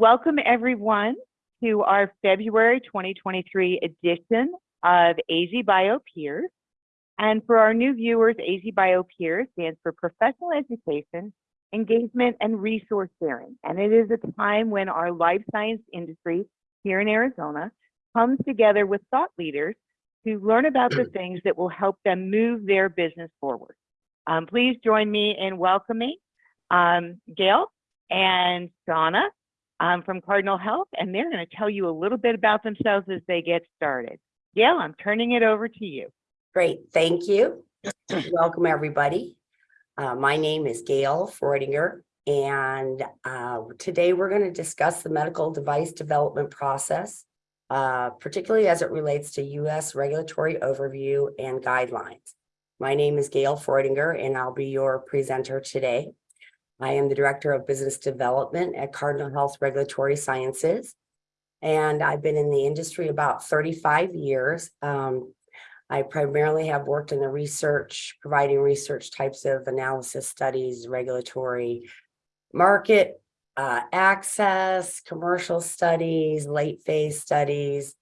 Welcome everyone to our February 2023 edition of AZ Bio Peers. And for our new viewers, AZ Bio Peers stands for Professional Education, Engagement, and Resource Sharing. And it is a time when our life science industry here in Arizona comes together with thought leaders to learn about the things that will help them move their business forward. Um, please join me in welcoming um, Gail and Shauna um, from Cardinal Health, and they're going to tell you a little bit about themselves as they get started. Gail, I'm turning it over to you. Great, thank you. Welcome, everybody. Uh, my name is Gail Freudinger, and uh, today we're going to discuss the medical device development process, uh, particularly as it relates to U.S. regulatory overview and guidelines. My name is Gail Freudinger, and I'll be your presenter today. I am the Director of Business Development at Cardinal Health Regulatory Sciences. And I've been in the industry about 35 years. Um, I primarily have worked in the research, providing research types of analysis studies, regulatory market uh, access, commercial studies, late phase studies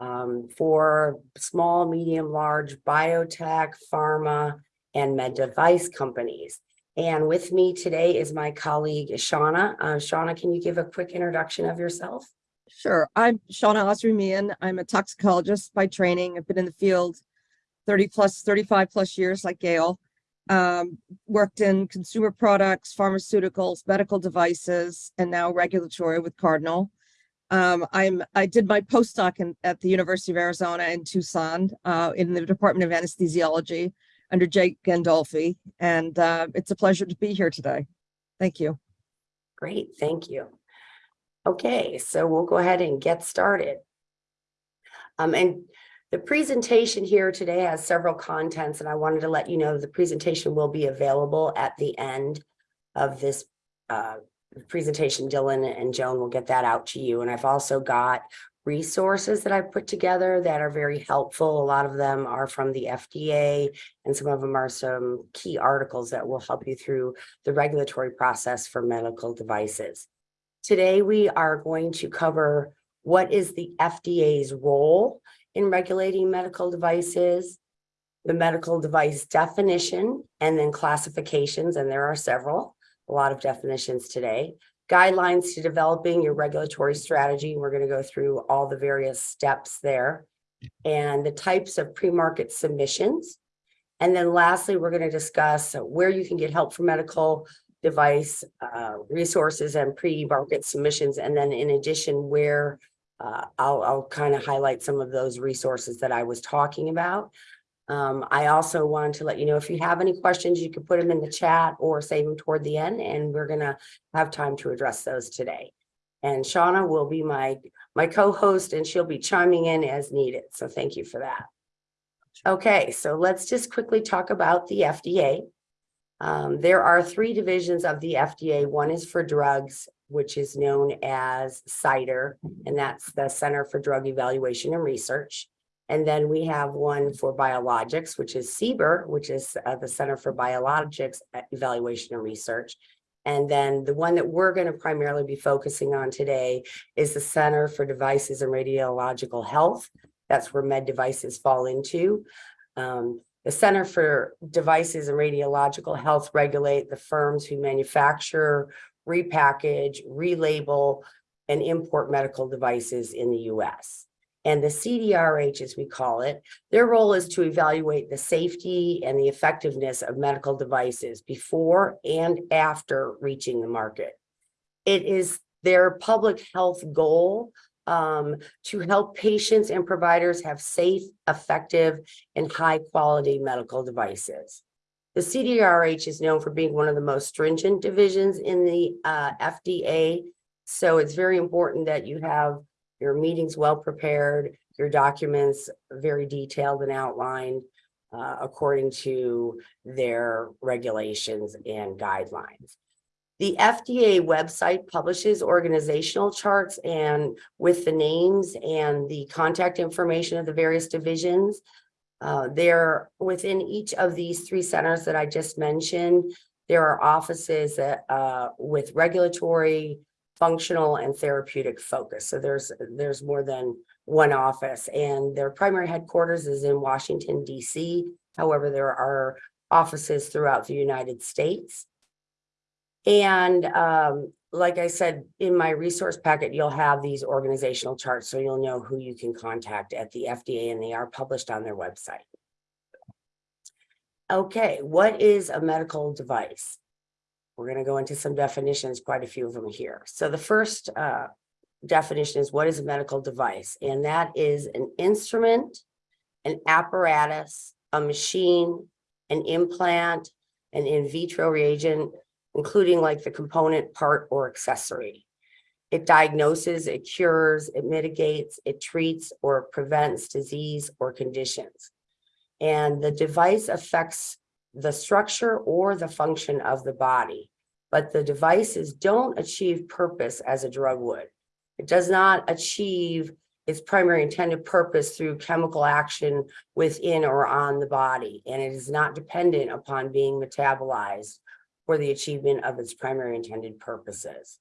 um, for small, medium, large biotech, pharma, and med device companies. And with me today is my colleague, Shauna. Uh, Shauna, can you give a quick introduction of yourself? Sure. I'm Shauna Osrumian. I'm a toxicologist by training. I've been in the field 30 plus, 35 plus years like Gail. Um, worked in consumer products, pharmaceuticals, medical devices, and now regulatory with Cardinal. Um, I'm I did my postdoc in, at the University of Arizona in Tucson uh, in the Department of Anesthesiology under Jake Gandolfi, and uh, it's a pleasure to be here today. Thank you. Great, thank you. Okay, so we'll go ahead and get started. Um, and the presentation here today has several contents, and I wanted to let you know the presentation will be available at the end of this uh, presentation. Dylan and Joan will get that out to you. And I've also got resources that I've put together that are very helpful. A lot of them are from the FDA and some of them are some key articles that will help you through the regulatory process for medical devices. Today, we are going to cover what is the FDA's role in regulating medical devices, the medical device definition, and then classifications, and there are several, a lot of definitions today, guidelines to developing your regulatory strategy. We're going to go through all the various steps there and the types of pre-market submissions. And then lastly, we're going to discuss where you can get help for medical device uh, resources and pre-market submissions. And then in addition, where uh, I'll, I'll kind of highlight some of those resources that I was talking about. Um, I also wanted to let you know if you have any questions, you can put them in the chat or save them toward the end, and we're going to have time to address those today. And Shauna will be my, my co-host, and she'll be chiming in as needed. So thank you for that. Okay, so let's just quickly talk about the FDA. Um, there are three divisions of the FDA. One is for drugs, which is known as CDER, and that's the Center for Drug Evaluation and Research. And then we have one for biologics, which is CBER, which is uh, the Center for Biologics Evaluation and Research. And then the one that we're going to primarily be focusing on today is the Center for Devices and Radiological Health. That's where med devices fall into. Um, the Center for Devices and Radiological Health regulate the firms who manufacture, repackage, relabel, and import medical devices in the US and the CDRH, as we call it, their role is to evaluate the safety and the effectiveness of medical devices before and after reaching the market. It is their public health goal um, to help patients and providers have safe, effective, and high quality medical devices. The CDRH is known for being one of the most stringent divisions in the uh, FDA. So it's very important that you have your meetings well prepared, your documents very detailed and outlined uh, according to their regulations and guidelines. The FDA website publishes organizational charts and with the names and the contact information of the various divisions. Uh, there within each of these three centers that I just mentioned, there are offices that uh, with regulatory functional and therapeutic focus. So there's, there's more than one office and their primary headquarters is in Washington DC. However, there are offices throughout the United States. And um, like I said, in my resource packet, you'll have these organizational charts, so you'll know who you can contact at the FDA and they are published on their website. Okay, what is a medical device? We're gonna go into some definitions, quite a few of them here. So the first uh, definition is what is a medical device? And that is an instrument, an apparatus, a machine, an implant, an in vitro reagent, including like the component part or accessory. It diagnoses, it cures, it mitigates, it treats or prevents disease or conditions. And the device affects the structure or the function of the body, but the devices don't achieve purpose as a drug would. It does not achieve its primary intended purpose through chemical action within or on the body, and it is not dependent upon being metabolized for the achievement of its primary intended purposes.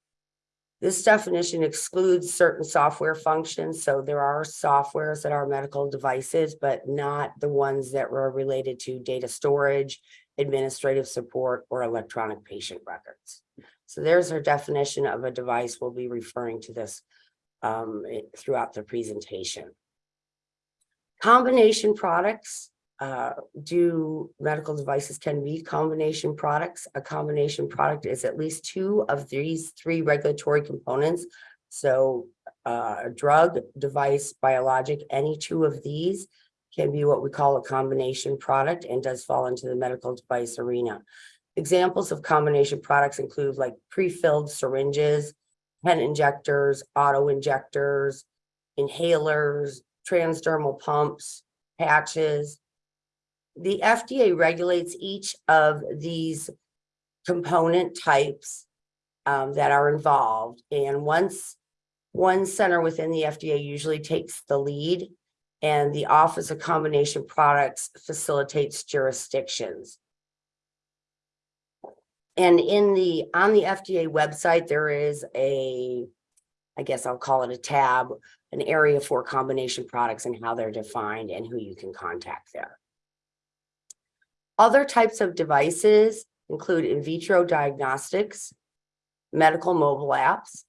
This definition excludes certain software functions, so there are softwares that are medical devices, but not the ones that were related to data storage, administrative support, or electronic patient records. So there's our definition of a device. We'll be referring to this um, throughout the presentation. Combination products uh, do medical devices can be combination products. A combination product is at least two of these three regulatory components. So uh, a drug, device, biologic, any two of these can be what we call a combination product and does fall into the medical device arena. Examples of combination products include like pre-filled syringes, pen injectors, auto injectors, inhalers, transdermal pumps, patches, the FDA regulates each of these component types um, that are involved. And once one center within the FDA usually takes the lead and the Office of Combination Products facilitates jurisdictions. And in the, on the FDA website, there is a, I guess I'll call it a tab, an area for combination products and how they're defined and who you can contact there. Other types of devices include in vitro diagnostics, medical mobile apps,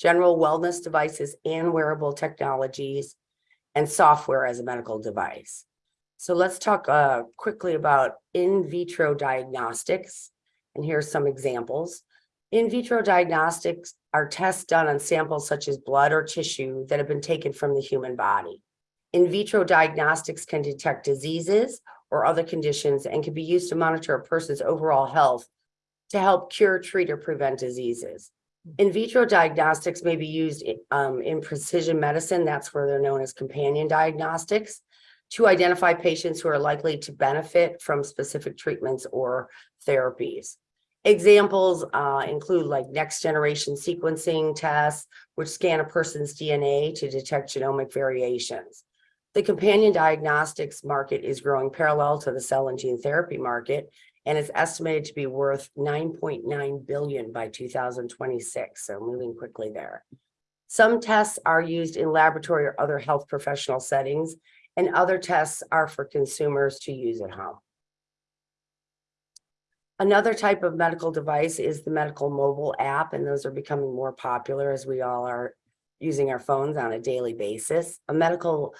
general wellness devices and wearable technologies, and software as a medical device. So let's talk uh, quickly about in vitro diagnostics. And here's some examples. In vitro diagnostics are tests done on samples such as blood or tissue that have been taken from the human body. In vitro diagnostics can detect diseases or other conditions and can be used to monitor a person's overall health to help cure, treat, or prevent diseases. In vitro diagnostics may be used um, in precision medicine, that's where they're known as companion diagnostics, to identify patients who are likely to benefit from specific treatments or therapies. Examples uh, include like next generation sequencing tests, which scan a person's DNA to detect genomic variations. The companion diagnostics market is growing parallel to the cell and gene therapy market and is estimated to be worth 9.9 billion by 2026. So moving quickly there. Some tests are used in laboratory or other health professional settings, and other tests are for consumers to use at home. Another type of medical device is the medical mobile app, and those are becoming more popular as we all are using our phones on a daily basis. A medical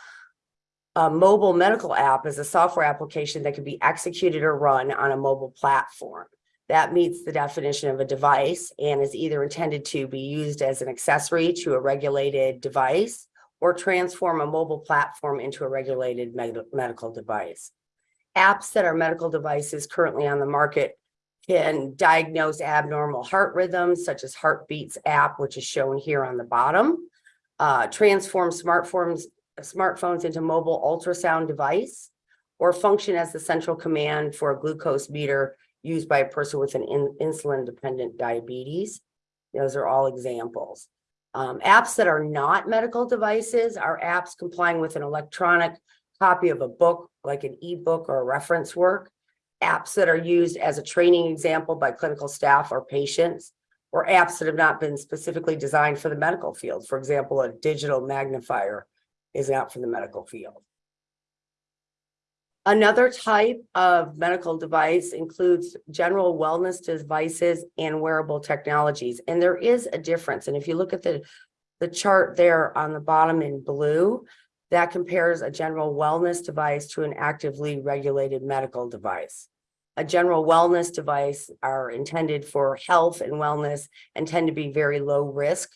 a mobile medical app is a software application that can be executed or run on a mobile platform. That meets the definition of a device and is either intended to be used as an accessory to a regulated device or transform a mobile platform into a regulated med medical device. Apps that are medical devices currently on the market can diagnose abnormal heart rhythms such as Heartbeats app, which is shown here on the bottom. Uh, transform smartphones smartphones into mobile ultrasound device or function as the central command for a glucose meter used by a person with an in, insulin dependent diabetes. Those are all examples. Um, apps that are not medical devices are apps complying with an electronic copy of a book, like an ebook or a reference work. Apps that are used as a training example by clinical staff or patients. or apps that have not been specifically designed for the medical field. For example, a digital magnifier is not for the medical field. Another type of medical device includes general wellness devices and wearable technologies. And there is a difference. And if you look at the, the chart there on the bottom in blue, that compares a general wellness device to an actively regulated medical device. A general wellness device are intended for health and wellness and tend to be very low risk.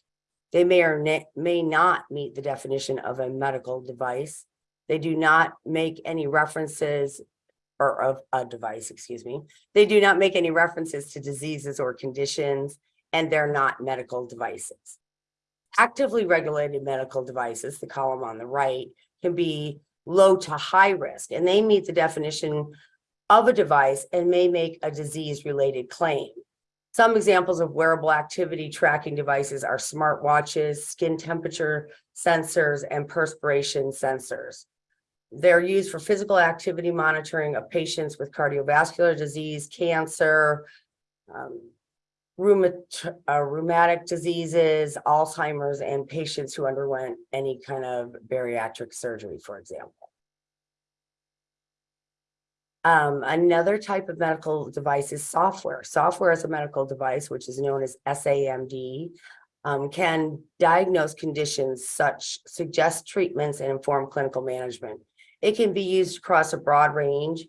They may or may not meet the definition of a medical device. They do not make any references or of a device, excuse me. They do not make any references to diseases or conditions, and they're not medical devices. Actively regulated medical devices, the column on the right, can be low to high risk, and they meet the definition of a device and may make a disease-related claim. Some examples of wearable activity tracking devices are smartwatches, skin temperature sensors, and perspiration sensors. They're used for physical activity monitoring of patients with cardiovascular disease, cancer, um, rheumat- uh, rheumatic diseases, Alzheimer's, and patients who underwent any kind of bariatric surgery, for example. Um, another type of medical device is software. Software as a medical device, which is known as SAMD, um, can diagnose conditions such, suggest treatments and inform clinical management. It can be used across a broad range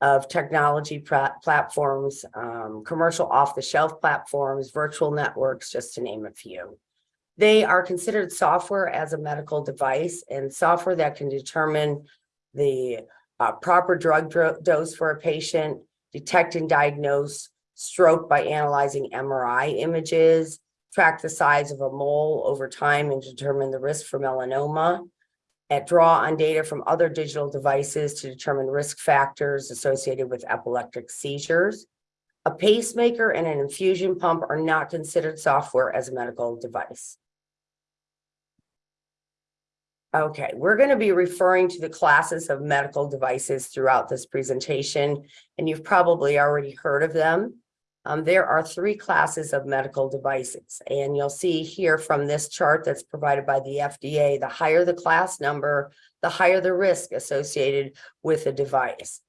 of technology platforms, um, commercial off-the-shelf platforms, virtual networks, just to name a few. They are considered software as a medical device and software that can determine the proper drug dro- dose for a patient, detect and diagnose stroke by analyzing MRI images, track the size of a mole over time and determine the risk for melanoma, and draw on data from other digital devices to determine risk factors associated with epileptic seizures. A pacemaker and an infusion pump are not considered software as a medical device. Okay, we're going to be referring to the classes of medical devices throughout this presentation, and you've probably already heard of them. Um, there are three classes of medical devices, and you'll see here from this chart that's provided by the FDA, the higher the class number, the higher the risk associated with a device.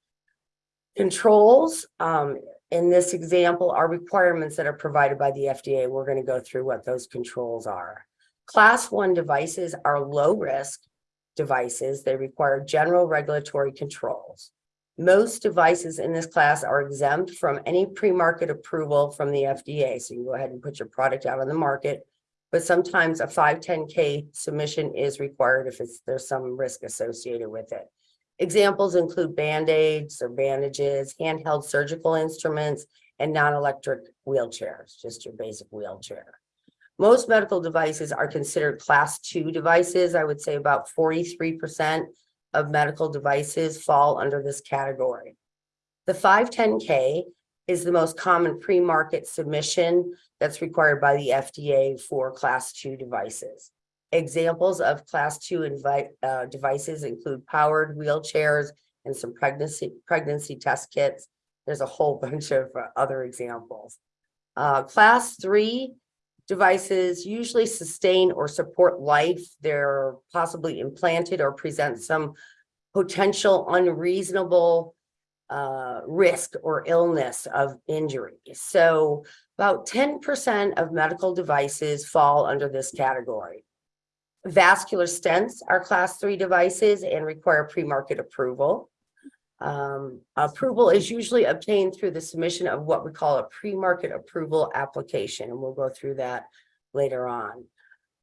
Controls, um, in this example are requirements that are provided by the FDA. We're going to go through what those controls are. Class one devices are low risk devices. They require general regulatory controls. Most devices in this class are exempt from any pre-market approval from the FDA. So you go ahead and put your product out on the market. But sometimes a 510K submission is required if it's, there's some risk associated with it. Examples include Band-Aids or bandages, handheld surgical instruments, and non-electric wheelchairs, just your basic wheelchair. Most medical devices are considered class two devices. I would say about forty-three percent of medical devices fall under this category. The 510K is the most common pre-market submission that's required by the FDA for class two devices. Examples of class two invite, uh, devices include powered wheelchairs and some pregnancy, pregnancy test kits. There's a whole bunch of uh, other examples. Uh, class three devices usually sustain or support life. They're possibly implanted or present some potential unreasonable uh, risk or illness of injury. So about 10% of medical devices fall under this category. Vascular stents are class three devices and require pre-market approval. Um, approval is usually obtained through the submission of what we call a pre-market approval application, and we'll go through that later on.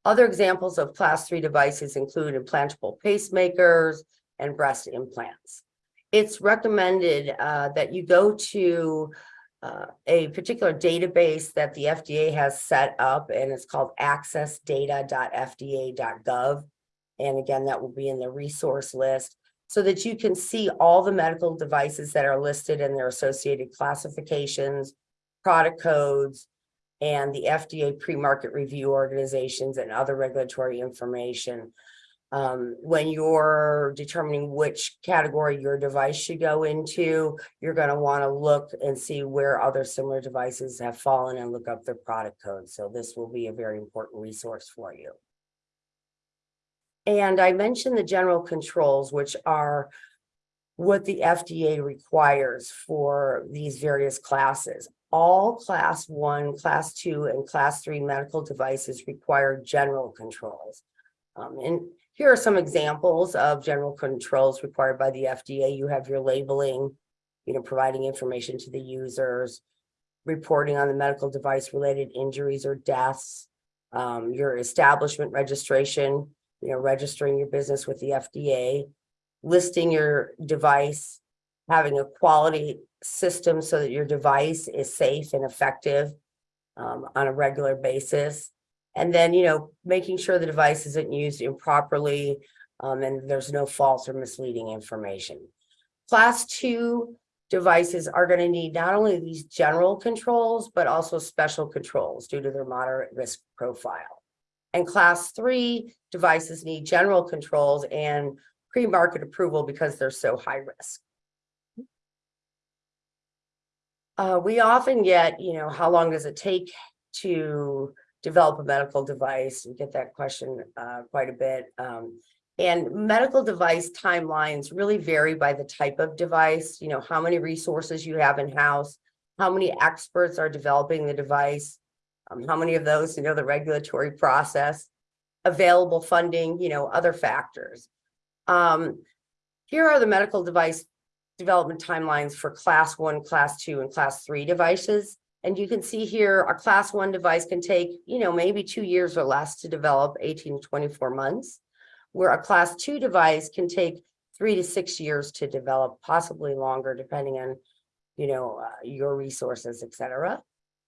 Other examples of class three devices include implantable pacemakers and breast implants. It's recommended uh, that you go to uh, a particular database that the FDA has set up, and it's called accessdata.fda.gov. And again, that will be in the resource list so that you can see all the medical devices that are listed and their associated classifications, product codes, and the FDA pre-market review organizations and other regulatory information. Um, when you're determining which category your device should go into, you're gonna wanna look and see where other similar devices have fallen and look up their product code. So this will be a very important resource for you. And I mentioned the general controls, which are what the FDA requires for these various classes. All class one, class two, and class three medical devices require general controls. Um, and here are some examples of general controls required by the FDA. You have your labeling, you know, providing information to the users, reporting on the medical device related injuries or deaths, um, your establishment registration, you know, registering your business with the FDA, listing your device, having a quality system so that your device is safe and effective um, on a regular basis. And then, you know, making sure the device isn't used improperly um, and there's no false or misleading information. Class two devices are going to need not only these general controls, but also special controls due to their moderate risk profile. And class three devices need general controls and pre-market approval because they're so high risk. Uh, we often get, you know, how long does it take to develop a medical device? We get that question uh, quite a bit. Um, and medical device timelines really vary by the type of device, you know, how many resources you have in-house, how many experts are developing the device, um, how many of those, you know, the regulatory process, available funding, you know, other factors. Um, here are the medical device development timelines for class one, class two, and class three devices. And you can see here, a class one device can take, you know, maybe two years or less to develop 18 to 24 months. Where a class two device can take three to six years to develop, possibly longer, depending on, you know, uh, your resources, et cetera.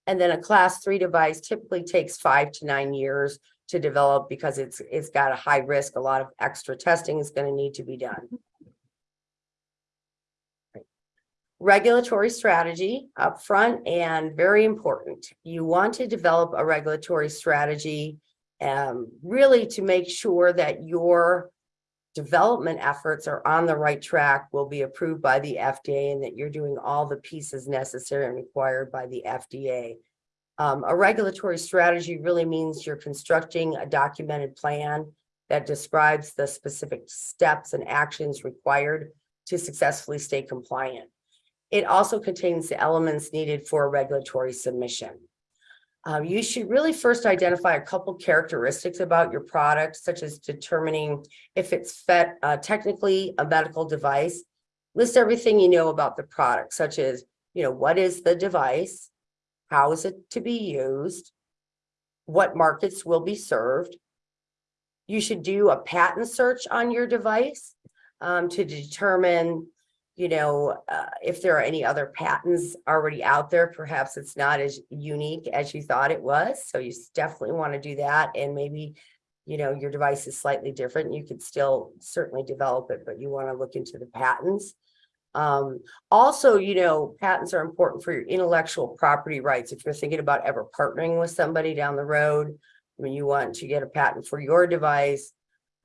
And then a class three device typically takes five to nine years to develop because it's, it's got a high risk. A lot of extra testing is going to need to be done. Regulatory strategy upfront and very important. You want to develop a regulatory strategy um, really to make sure that your development efforts are on the right track, will be approved by the FDA, and that you're doing all the pieces necessary and required by the FDA. Um, a regulatory strategy really means you're constructing a documented plan that describes the specific steps and actions required to successfully stay compliant. It also contains the elements needed for a regulatory submission. Um, you should really first identify a couple characteristics about your product, such as determining if it's uh, technically a medical device. List everything you know about the product, such as, you know, what is the device? How is it to be used? What markets will be served? You should do a patent search on your device um, to determine you know, uh, if there are any other patents already out there, perhaps it's not as unique as you thought it was. So you definitely want to do that. And maybe, you know, your device is slightly different. You could still certainly develop it, but you want to look into the patents. Um, also, you know, patents are important for your intellectual property rights. If you're thinking about ever partnering with somebody down the road, when you want to get a patent for your device,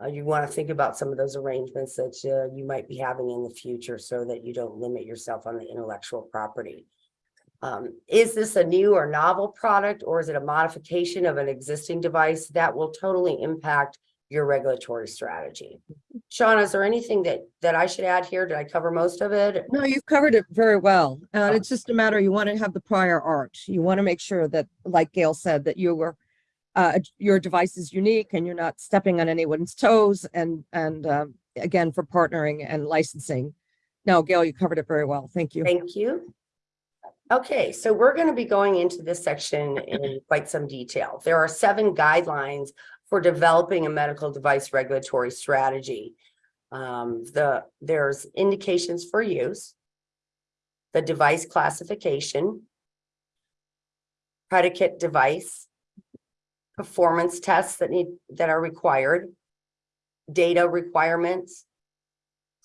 uh, you want to think about some of those arrangements that uh, you might be having in the future so that you don't limit yourself on the intellectual property. Um, is this a new or novel product or is it a modification of an existing device that will totally impact your regulatory strategy? Sean, is there anything that that I should add here? Did I cover most of it? No, you've covered it very well. And it's just a matter, you want to have the prior art. You want to make sure that, like Gail said, that you were uh, your device is unique and you're not stepping on anyone's toes and, and, um, again, for partnering and licensing. No, Gail, you covered it very well. Thank you. Thank you. Okay, so we're going to be going into this section in quite some detail. There are seven guidelines for developing a medical device regulatory strategy. Um, the, there's indications for use, the device classification, predicate device, performance tests that need, that are required, data requirements,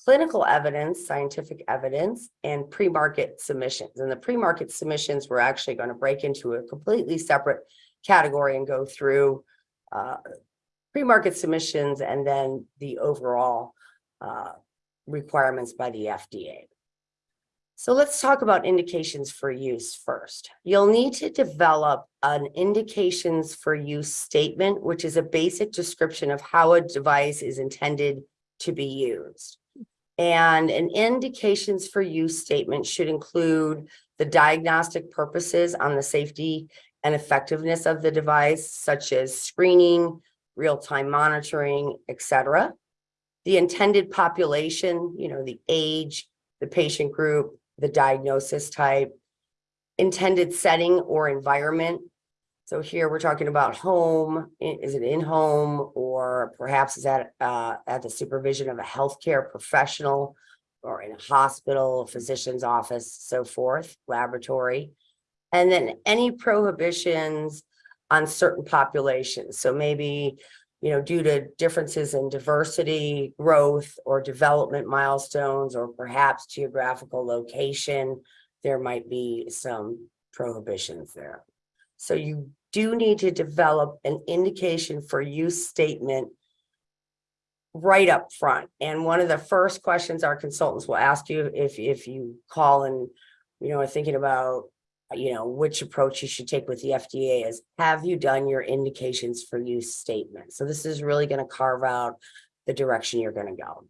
clinical evidence, scientific evidence, and pre-market submissions. And the pre-market submissions, we're actually going to break into a completely separate category and go through uh, pre-market submissions and then the overall uh, requirements by the FDA. So let's talk about indications for use first. You'll need to develop an indications for use statement, which is a basic description of how a device is intended to be used. And an indications for use statement should include the diagnostic purposes on the safety and effectiveness of the device, such as screening, real-time monitoring, et cetera. The intended population, you know, the age, the patient group, the diagnosis type, intended setting or environment. So here we're talking about home, is it in home or perhaps is that uh at the supervision of a healthcare professional or in a hospital, physician's office, so forth, laboratory. And then any prohibitions on certain populations. So maybe, you know, due to differences in diversity, growth, or development milestones, or perhaps geographical location, there might be some prohibitions there. So you do need to develop an indication for use statement right up front. And one of the first questions our consultants will ask you if, if you call and, you know, are thinking about, Uh, you know, which approach you should take with the FDA is, have you done your indications for use statement? So this is really going to carve out the direction you're going to go.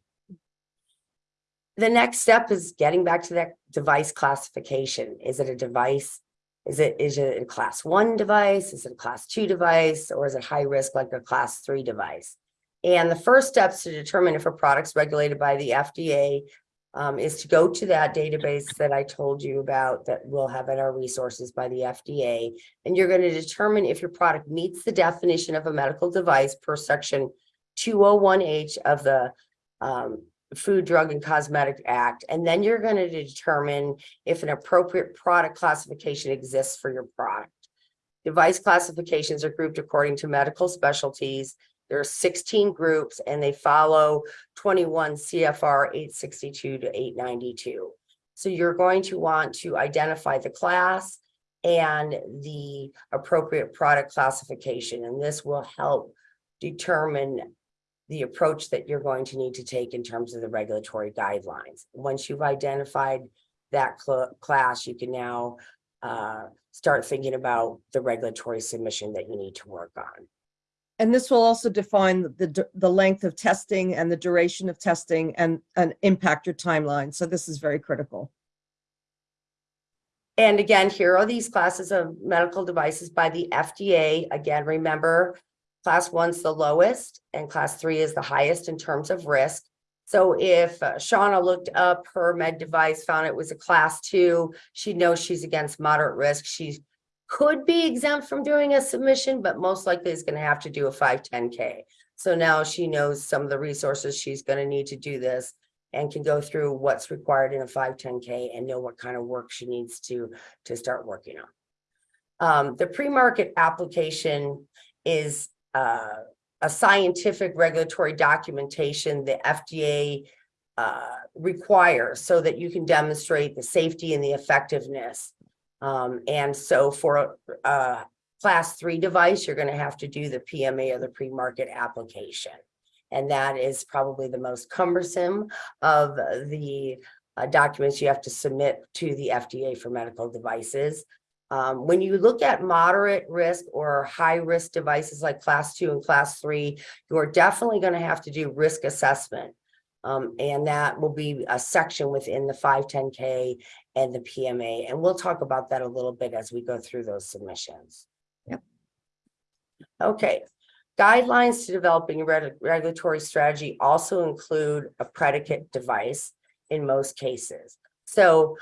The next step is getting back to that device classification. Is it a device? Is it, is it a class one device? Is it a class two device? Or is it high risk like a class three device? And the first steps to determine if a product's regulated by the FDA um, is to go to that database that I told you about that we'll have at our resources by the FDA. And you're going to determine if your product meets the definition of a medical device per section 201H of the um, Food, Drug, and Cosmetic Act. And then you're going to determine if an appropriate product classification exists for your product. Device classifications are grouped according to medical specialties. There are 16 groups and they follow 21 CFR 862 to 892. So you're going to want to identify the class and the appropriate product classification, and this will help determine the approach that you're going to need to take in terms of the regulatory guidelines. Once you've identified that cl- class, you can now uh, start thinking about the regulatory submission that you need to work on. And this will also define the- the, length of testing and the duration of testing and, impact your timeline. So this is very critical. And again, here are these classes of medical devices by the FDA. Again, remember, class one's the lowest and class three is the highest in terms of risk. So if uh, Shauna looked up her med device, found it was a class two, she knows she's against moderate risk. She could be exempt from doing a submission, but most likely is going to have to do a 510K. So now she knows some of the resources she's going to need to do this and can go through what's required in a 510K and know what kind of work she needs to, to start working on. Um, the pre-market application is uh, a scientific regulatory documentation the FDA uh, requires so that you can demonstrate the safety and the effectiveness. Um, and so for a, a class three device, you're going to have to do the PMA or the pre-market application. And that is probably the most cumbersome of the uh, documents you have to submit to the FDA for medical devices. Um, when you look at moderate risk or high risk devices like class two and class three, you are definitely going to have to do risk assessment. Um, and that will be a section within the 510K and the PMA. And we'll talk about that a little bit as we go through those submissions. Yep. Okay, guidelines to developing a reg- regulatory strategy also include a predicate device in most cases. So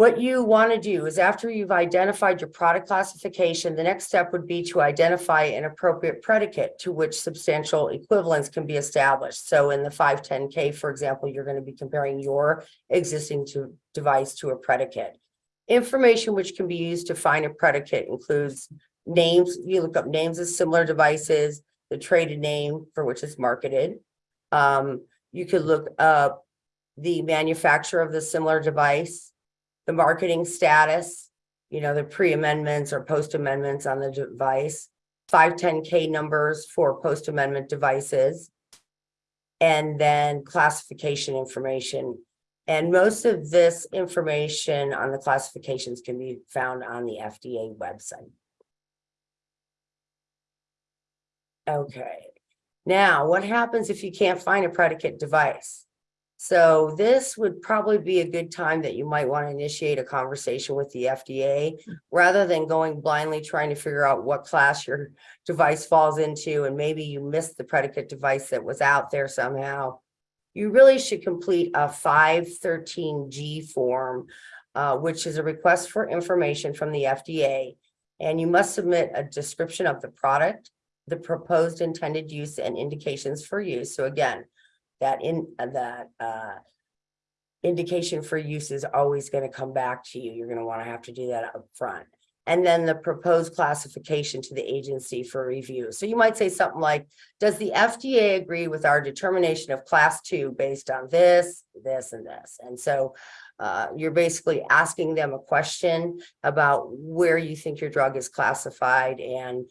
what you want to do is after you've identified your product classification, the next step would be to identify an appropriate predicate to which substantial equivalence can be established. So in the 510K, for example, you're going to be comparing your existing to device to a predicate. Information which can be used to find a predicate includes names, you look up names of similar devices, the traded name for which it's marketed. Um, you could look up the manufacturer of the similar device, the marketing status, you know, the pre-amendments or post-amendments on the device, five ten K numbers for post-amendment devices. And then classification information. And most of this information on the classifications can be found on the FDA website. Okay, now what happens if you can't find a predicate device? So this would probably be a good time that you might want to initiate a conversation with the FDA rather than going blindly trying to figure out what class your device falls into and maybe you missed the predicate device that was out there somehow. You really should complete a five thirteen G form, uh, which is a request for information from the FDA. And you must submit a description of the product, the proposed intended use and indications for use. So again, that in, uh, that, uh, indication for use is always going to come back to you. You're going to want to have to do that up front. And then the proposed classification to the agency for review. So you might say something like, does the FDA agree with our determination of class two based on this, this, and this? And so uh, you're basically asking them a question about where you think your drug is classified and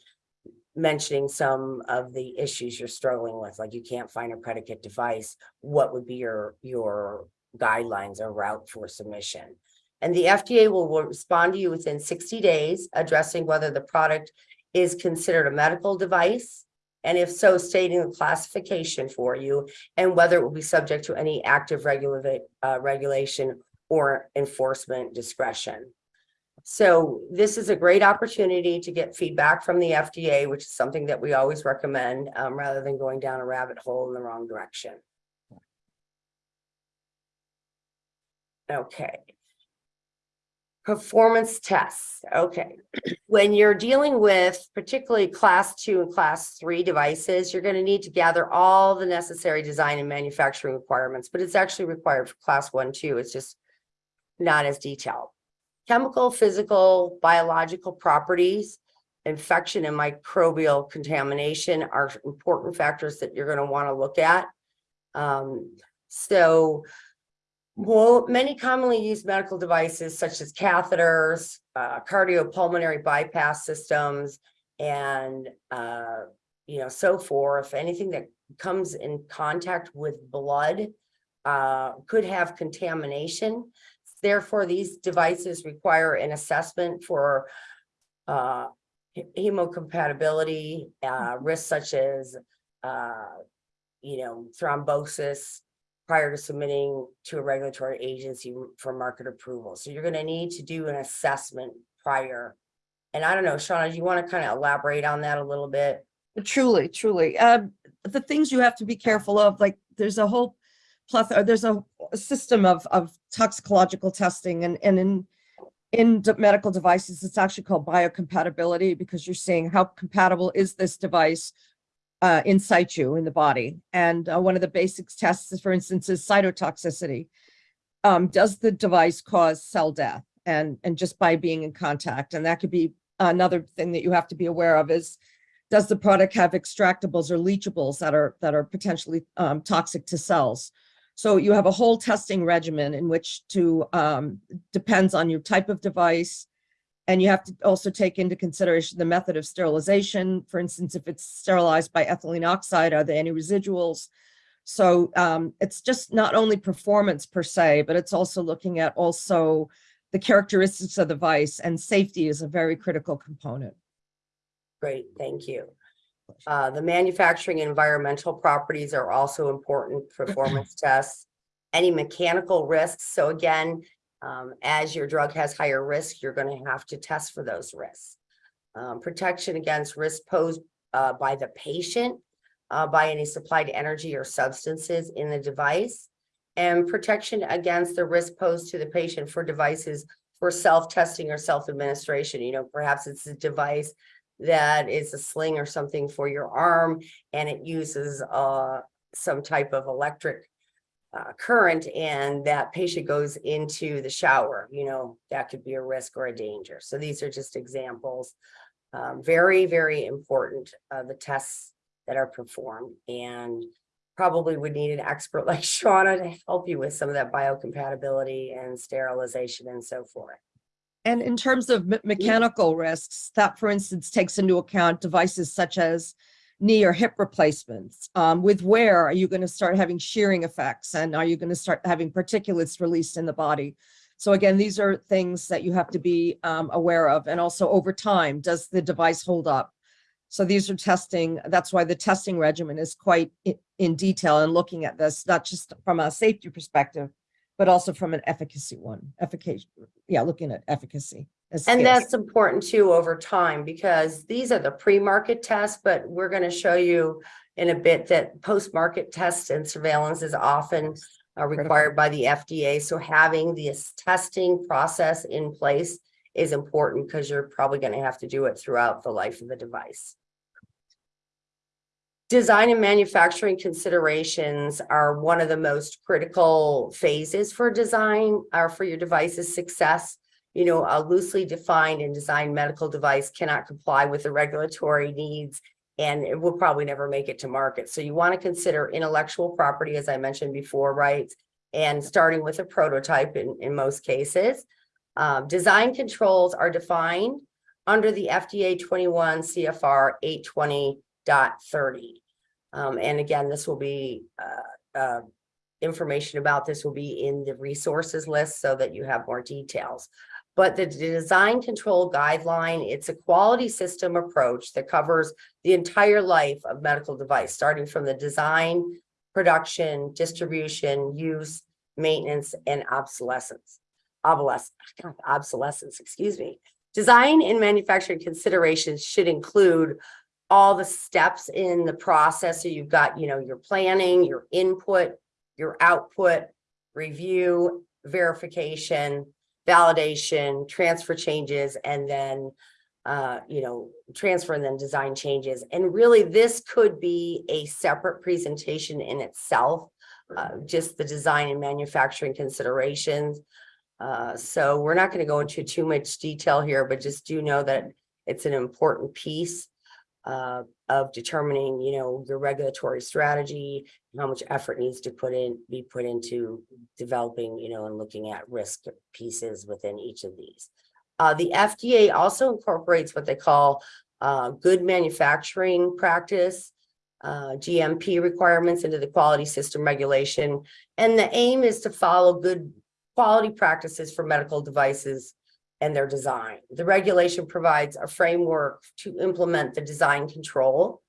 mentioning some of the issues you're struggling with, like you can't find a predicate device, what would be your, your guidelines or route for submission? And the FDA will respond to you within sixty days, addressing whether the product is considered a medical device. And if so, stating the classification for you and whether it will be subject to any active regulate, uh, regulation or enforcement discretion. So this is a great opportunity to get feedback from the FDA, which is something that we always recommend, um, rather than going down a rabbit hole in the wrong direction. Okay. Performance tests, okay. When you're dealing with particularly class two and class three devices, you're gonna need to gather all the necessary design and manufacturing requirements, but it's actually required for class one, too. It's just not as detailed. Chemical, physical, biological properties, infection and microbial contamination are important factors that you're gonna wanna look at. Um, so well, many commonly used medical devices such as catheters, uh, cardiopulmonary bypass systems, and, uh, you know, so forth, anything that comes in contact with blood, uh, could have contamination. Therefore, these devices require an assessment for, uh, hemocompatibility, uh, risks such as, uh, you know, thrombosis, prior to submitting to a regulatory agency for market approval. So you're gonna need to do an assessment prior. And I don't know, Shauna, do you want to kind of elaborate on that a little bit? Truly, truly. Um, the things you have to be careful of, like, there's a whole plethora, there's a system of, of toxicological testing and, and in, in medical devices, it's actually called biocompatibility because you're seeing how compatible is this device uh, situ in the body. And uh, one of the basics tests, for instance, is cytotoxicity. Um, does the device cause cell death? And, and just by being in contact, and that could be another thing that you have to be aware of is does the product have extractables or leachables that are that are potentially um, toxic to cells? So you have a whole testing regimen in which to um, depends on your type of device. And you have to also take into consideration the method of sterilization. For instance, if it's sterilized by ethylene oxide, are there any residuals? So um, it's just not only performance per se, but it's also looking at also the characteristics of the device and safety is a very critical component. Great, thank you. Uh, the manufacturing environmental properties are also important performance tests. Any mechanical risks, so again, um, as your drug has higher risk, you're gonna have to test for those risks. Um, protection against risk posed, uh, by the patient, uh, by any supplied energy or substances in the device. And protection against the risk posed to the patient for devices for self-testing or self-administration, you know, perhaps it's a device that is a sling or something for your arm and it uses uh some type of electric uh, current and that patient goes into the shower, you know, that could be a risk or a danger. So these are just examples. Um, very, very important, uh, the tests that are performed and probably would need an expert like Shauna to help you with some of that biocompatibility and sterilization and so forth. And in terms of me- mechanical risks, that for instance takes into account devices such as knee or hip replacements. Um, with wear, are you going to start having shearing effects and are you going to start having particulates released in the body? So again, these are things that you have to be um, aware of. And also over time, does the device hold up? So these are testing, that's why the testing regimen is quite in detail and looking at this, not just from a safety perspective, but also from an efficacy one, efficacy, yeah, looking at efficacy. And that's important too over time because these are the pre-market tests, but we're going to show you in a bit that post-market tests and surveillance is often uh, required by the FDA. So having this testing process in place is important because you're probably going to have to do it throughout the life of the device. Design and manufacturing considerations are one of the most critical phases for design or for your device's success you know, a loosely defined and designed medical device cannot comply with the regulatory needs and it will probably never make it to market. So you want to consider intellectual property, as I mentioned before, rights, and starting with a prototype in, in most cases. Um, design controls are defined under the FDA twenty-one CFR eight twenty Um, and again, this will be, uh, uh, information about this will be in the resources list so that you have more details. But the design control guideline, it's a quality system approach that covers the entire life of medical device, starting from the design, production, distribution, use, maintenance, and obsolescence. Obsolescence, obsolescence, excuse me. Design and manufacturing considerations should include all the steps in the process. So you've got, you know, your planning, your input, your output, review, verification, validation, transfer changes, and then, uh, you know, transfer and then design changes. And really, this could be a separate presentation in itself, uh, just the design and manufacturing considerations. Uh, so we're not going to go into too much detail here, but just do know that it's an important piece uh, of determining, you know, your regulatory strategy, how much effort needs to put in, be put into developing, you know, and looking at risk pieces within each of these. Uh, the FDA also incorporates what they call uh, good manufacturing practice, uh, GMP requirements into the quality system regulation. And the aim is to follow good quality practices for medical devices and their design. The regulation provides a framework to implement the design control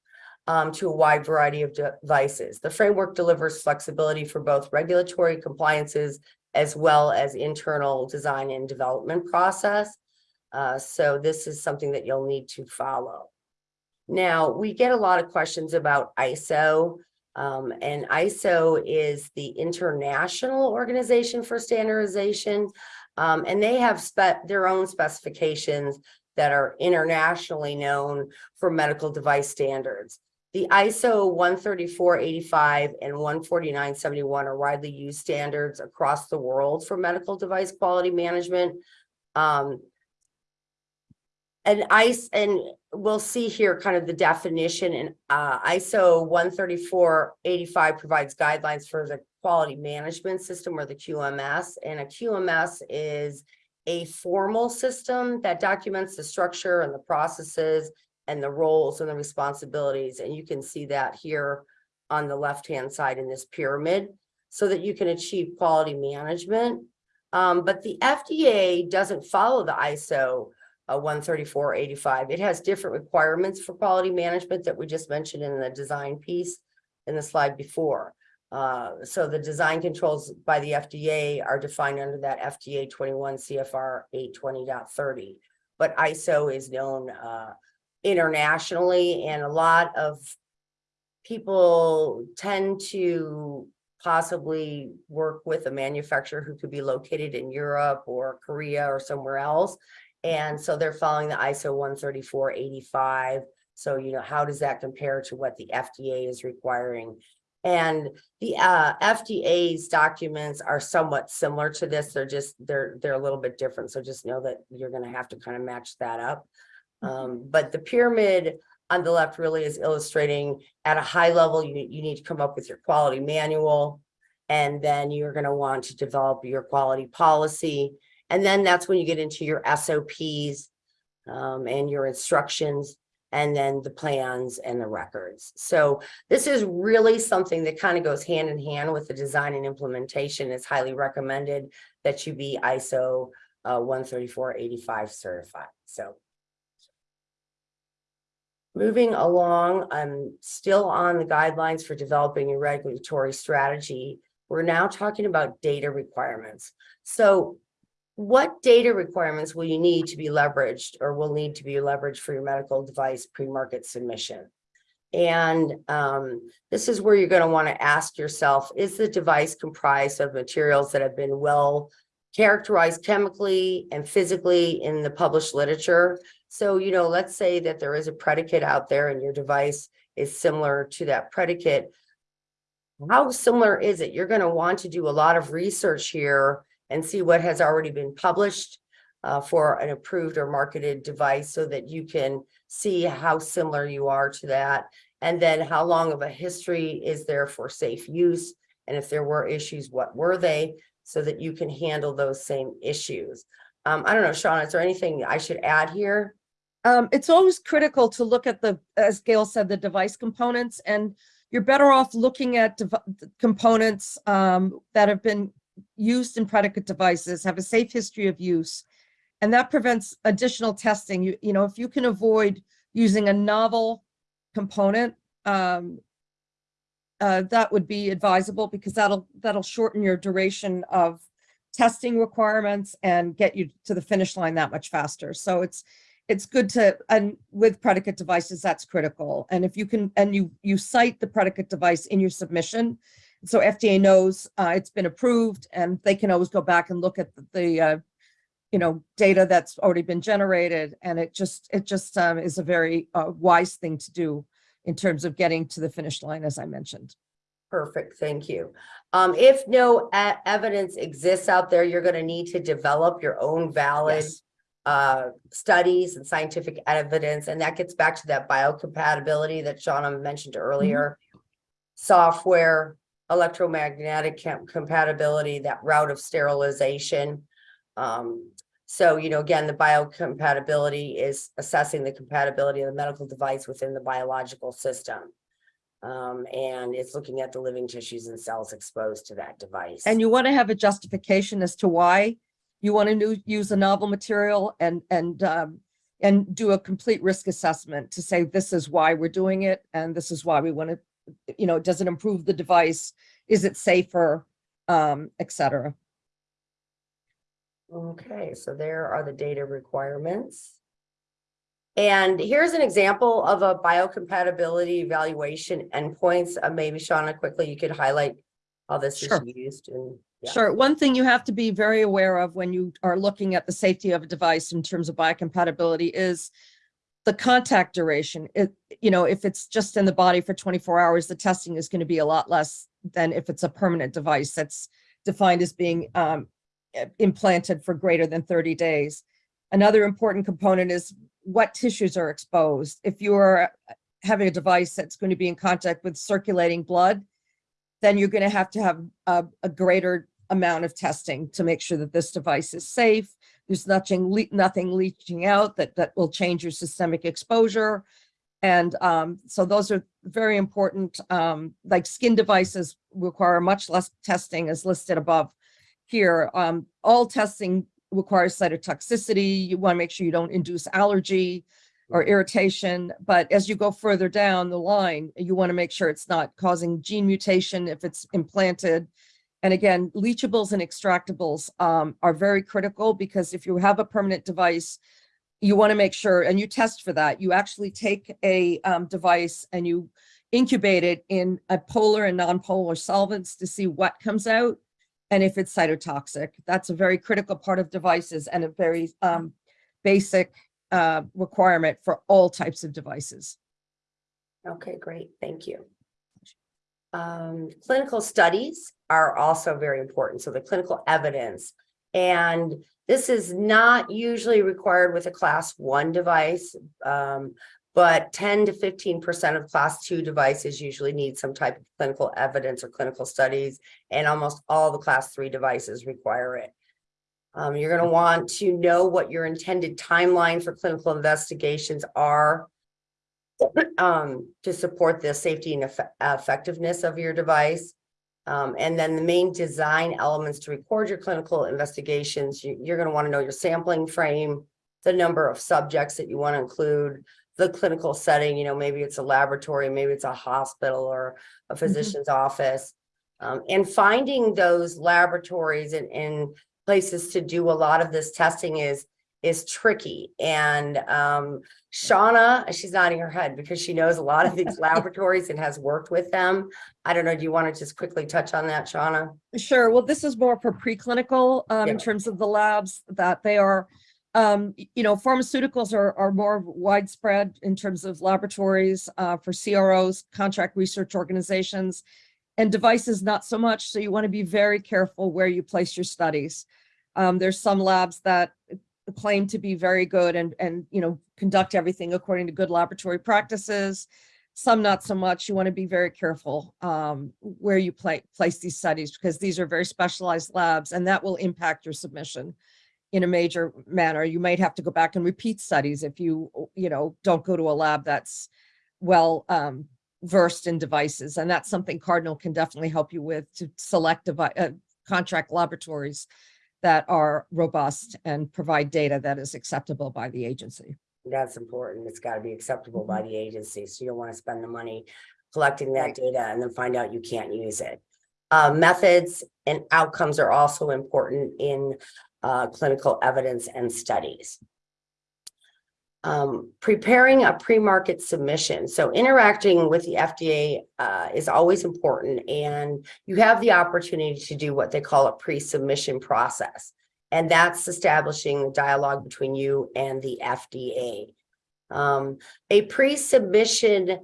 um, to a wide variety of devices. The framework delivers flexibility for both regulatory compliances as well as internal design and development process. Uh, so this is something that you'll need to follow. Now, we get a lot of questions about ISO. Um, and ISO is the International Organization for Standardization. Um, and they have their own specifications that are internationally known for medical device standards. The ISO 13485 and 14971 are widely used standards across the world for medical device quality management. Um, and ICE, and we'll see here kind of the definition and uh, ISO 13485 provides guidelines for the quality management system or the QMS. And a QMS is a formal system that documents the structure and the processes and the roles and the responsibilities. And you can see that here on the left-hand side in this pyramid so that you can achieve quality management. Um, but the FDA doesn't follow the ISO uh, 13485. It has different requirements for quality management that we just mentioned in the design piece in the slide before. Uh, so the design controls by the FDA are defined under that FDA 21 CFR 820.30. But ISO is known uh, internationally and a lot of people tend to possibly work with a manufacturer who could be located in Europe or Korea or somewhere else. And so they're following the ISO 13485. So, you know, how does that compare to what the FDA is requiring? And the uh, FDA's documents are somewhat similar to this. They're just, they're, they're a little bit different. So just know that you're going to have to kind of match that up. Um, but the pyramid on the left really is illustrating at a high level, you, you need to come up with your quality manual. And then you're going to want to develop your quality policy. And then that's when you get into your SOPs um, and your instructions and then the plans and the records. So this is really something that kind of goes hand in hand with the design and implementation. It's highly recommended that you be ISO uh, one thirty-four eighty-five certified. So moving along, I'm still on the guidelines for developing a regulatory strategy. We're now talking about data requirements. So what data requirements will you need to be leveraged or will need to be leveraged for your medical device pre-market submission? And um, this is where you're going to want to ask yourself, is the device comprised of materials that have been well characterized chemically and physically in the published literature? So, you know, let's say that there is a predicate out there and your device is similar to that predicate. How similar is it? You're going to want to do a lot of research here and see what has already been published uh, for an approved or marketed device so that you can see how similar you are to that. And then how long of a history is there for safe use? And if there were issues, what were they? So that you can handle those same issues. Um, I don't know, Sean, is there anything I should add here? Um, it's always critical to look at the, as Gail said, the device components, and you're better off looking at components um, that have been used in predicate devices, have a safe history of use. And that prevents additional testing. You, you know, if you can avoid using a novel component, um, uh, that would be advisable because that'll, that'll shorten your duration of testing requirements and get you to the finish line that much faster. So it's, it's good to, and with predicate devices, that's critical. And if you can, and you, you cite the predicate device in your submission, so FDA knows uh, it's been approved and they can always go back and look at the, the uh, you know, data that's already been generated. And it just, it just um, is a very uh, wise thing to do in terms of getting to the finish line, as I mentioned. Perfect, thank you. Um, if no evidence exists out there, you're gonna need to develop your own valid Yes. uh, studies and scientific evidence, and that gets back to that biocompatibility that Shauna mentioned earlier. Software, electromagnetic com- compatibility, that route of sterilization. Um, so, you know, again, the biocompatibility is assessing the compatibility of the medical device within the biological system. Um, and it's looking at the living tissues and cells exposed to that device. And you want to have a justification as to why you want to use a novel material and, and, um, and do a complete risk assessment to say, this is why we're doing it, and this is why we want to, you know, does it improve the device? Is it safer? Um, et cetera. Okay, so there are the data requirements. And here's an example of a biocompatibility evaluation endpoints. Uh, maybe Shauna, quickly, you could highlight how this is Sure. used and. yeah. Sure. One thing you have to be very aware of when you are looking at the safety of a device in terms of biocompatibility is the contact duration. It, you know, if it's just in the body for 24 hours, the testing is going to be a lot less than if it's a permanent device that's defined as being um, implanted for greater than 30 days. Another important component is what tissues are exposed. If you're having a device that's going to be in contact with circulating blood, then you're going to have to have a, a greater amount of testing to make sure that this device is safe. There's nothing, le- nothing leaching out that, that will change your systemic exposure. And um, so those are very important, um, like skin devices require much less testing as listed above here. Um, all testing requires cytotoxicity. You want to make sure you don't induce allergy or irritation. But as you go further down the line, you want to make sure it's not causing gene mutation if it's implanted. And again, leachables and extractables um, are very critical because if you have a permanent device, you want to make sure, and you test for that, you actually take a um, device and you incubate it in a polar and non-polar solvents to see what comes out and if it's cytotoxic. That's a very critical part of devices and a very um, basic uh, requirement for all types of devices. Okay, great, thank you. Um, clinical studies are also very important, so the clinical evidence. And this is not usually required with a class one device. Um, but ten to fifteen percent of class two devices usually need some type of clinical evidence or clinical studies. And almost all the class three devices require it. Um, you're gonna want to know what your intended timeline for clinical investigations are. Um, to support the safety and effe- effectiveness of your device. Um, and then the main design elements to record your clinical investigations, you, you're gonna wanna know your sampling frame. The number of subjects that you wanna include, the clinical setting, you know, maybe it's a laboratory, maybe it's a hospital or a physician's office. Um, and finding those laboratories and, and places to do a lot of this testing is, is tricky. And, um, Shauna, she's nodding her head because she knows a lot of these laboratories and has worked with them. I don't know, do you want to just quickly touch on that, Shauna? Sure. Well, this is more for preclinical, um, in terms of the labs that they are, um, you know, pharmaceuticals are, are more widespread in terms of laboratories, uh, for CROs, contract research organizations, and devices not so much. So you want to be very careful where you place your studies. Um, there's some labs that claim to be very good and, and, you know, conduct everything according to good laboratory practices. Some not so much. You want to be very careful um, where you play, place these studies because these are very specialized labs and that will impact your submission in a major manner. You might have to go back and repeat studies if you, you know, don't go to a lab that's well um, versed in devices. And that's something Cardinal can definitely help you with to select devi- uh, contract laboratories that are robust and provide data that is acceptable by the agency. That's important. It's got to be acceptable by the agency, so you don't want to spend the money collecting that data and then find out you can't use it. Uh, methods and outcomes are also important in uh, clinical evidence and studies. Um, preparing a pre-market submission. So interacting with the FDA uh, is always important and you have the opportunity to do what they call a pre-submission process. And that's establishing dialogue between you and the FDA. Um, a pre-submission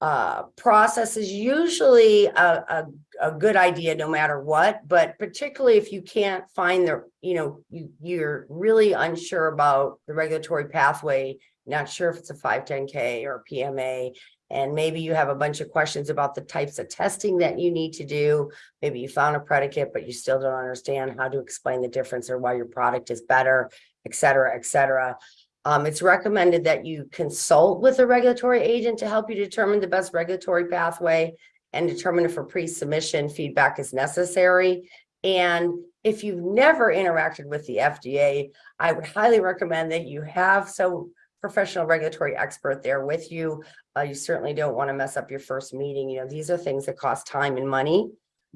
uh, process is usually a, a, a good idea no matter what, but particularly if you can't find the, you know, you, you're really unsure about the regulatory pathway, not sure if it's a 510K or PMA, and maybe you have a bunch of questions about the types of testing that you need to do. Maybe you found a predicate, but you still don't understand how to explain the difference or why your product is better, et cetera, et cetera. Um, it's recommended that you consult with a regulatory agent to help you determine the best regulatory pathway and determine if a pre-submission feedback is necessary. And if you've never interacted with the FDA, I would highly recommend that you have some professional regulatory expert there with you. Uh, you certainly don't want to mess up your first meeting. You know, these are things that cost time and money.